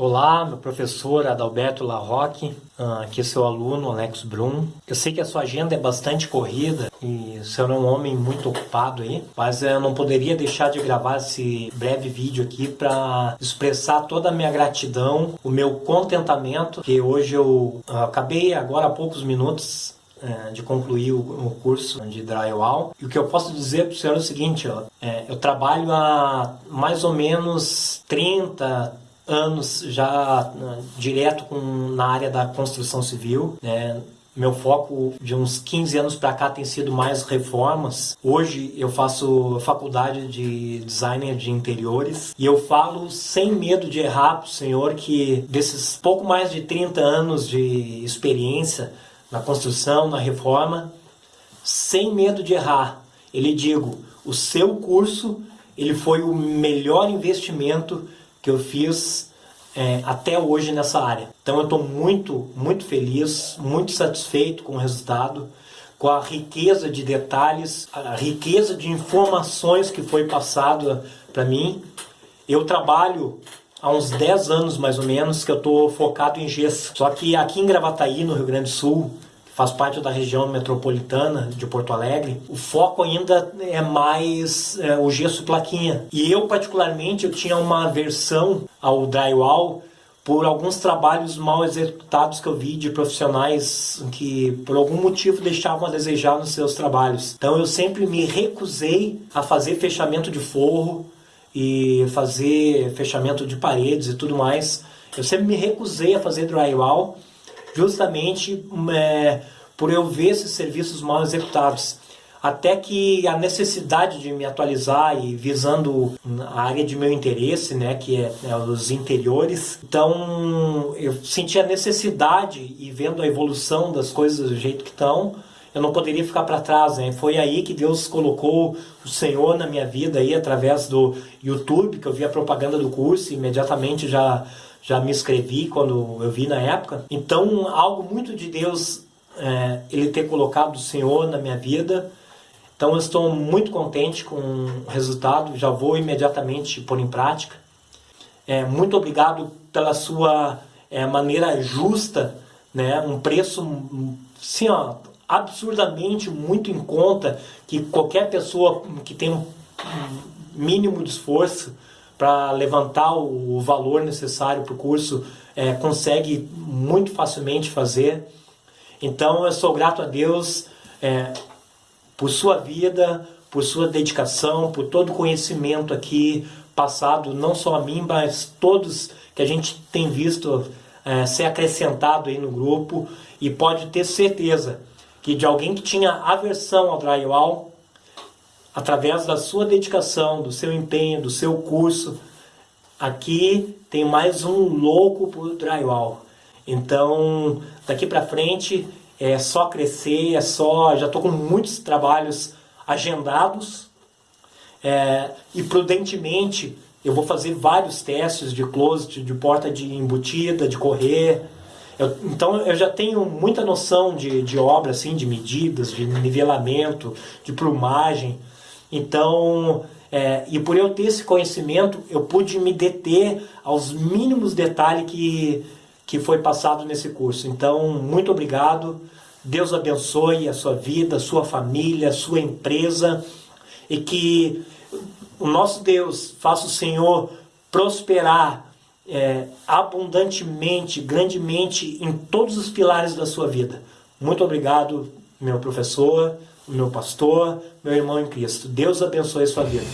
Olá, meu professor Adalberto Larroque, ah, aqui é seu aluno Alex Brum. Eu sei que a sua agenda é bastante corrida e o senhor é um homem muito ocupado aí, mas eu não poderia deixar de gravar esse breve vídeo aqui para expressar toda a minha gratidão, o meu contentamento, que hoje eu ah, acabei agora há poucos minutos é, de concluir o, o, curso de drywall. E o que eu posso dizer para o senhor é o seguinte, ó, é, eu trabalho há mais ou menos 30, anos já né, direto com, na área da construção civil, né? Meu foco de uns 15 anos para cá tem sido mais reformas. Hoje eu faço faculdade de designer de interiores e eu falo sem medo de errar para o senhor que desses pouco mais de 30 anos de experiência na construção, na reforma, sem medo de errar, ele digo, o seu curso ele foi o melhor investimento que eu fiz é, até hoje nessa área. Então eu estou muito, muito feliz, muito satisfeito com o resultado, com a riqueza de detalhes, a riqueza de informações que foi passada para mim. Eu trabalho há uns 10 anos mais ou menos que eu estou focado em gesso. Só que aqui em Gravataí, no Rio Grande do Sul, faz parte da região metropolitana de Porto Alegre, o foco ainda é mais é, o gesso plaquinha. E eu, particularmente, eu tinha uma aversão ao drywall por alguns trabalhos mal executados que eu vi de profissionais que por algum motivo deixavam a desejar nos seus trabalhos. Então eu sempre me recusei a fazer fechamento de forro e fazer fechamento de paredes e tudo mais. Eu sempre me recusei a fazer drywall justamente é, por eu ver esses serviços mal executados. Até que a necessidade de me atualizar e visando a área de meu interesse, né, que é, é os interiores, então eu senti a necessidade e vendo a evolução das coisas do jeito que estão, eu não poderia ficar para trás, né? Foi aí que Deus colocou o Senhor na minha vida aí através do YouTube, que eu vi a propaganda do curso e imediatamente já já me inscrevi quando eu vi na época. Então, algo muito de Deus, é, Ele ter colocado o Senhor na minha vida. Então, eu estou muito contente com o resultado, já vou imediatamente pôr em prática. É, muito obrigado pela sua é, maneira justa, né? um preço sim, ó, absurdamente muito em conta, que qualquer pessoa que tem um mínimo de esforço para levantar o valor necessário para o curso é, consegue muito facilmente fazer. Então eu sou grato a Deus é, por sua vida, por sua dedicação, por todo o conhecimento aqui passado, não só a mim, mas todos que a gente tem visto é, ser acrescentado aí no grupo e pode ter certeza que de alguém que tinha aversão ao drywall, através da sua dedicação, do seu empenho, do seu curso, aqui tem mais um louco por drywall. Então, daqui para frente é só crescer, é só, já estou com muitos trabalhos agendados é, e prudentemente eu vou fazer vários testes de closet, de porta de embutida, de correr. Eu, então eu já tenho muita noção de, de obra, assim, de medidas, de nivelamento, de plumagem. Então, é, e por eu ter esse conhecimento, eu pude me deter aos mínimos detalhes que, que foi passado nesse curso. Então, muito obrigado. Deus abençoe a sua vida, a sua família, a sua empresa e que o nosso Deus faça o Senhor prosperar é, abundantemente, grandemente em todos os pilares da sua vida. Muito obrigado, meu professor meu pastor, meu irmão em Cristo. Deus abençoe a sua vida.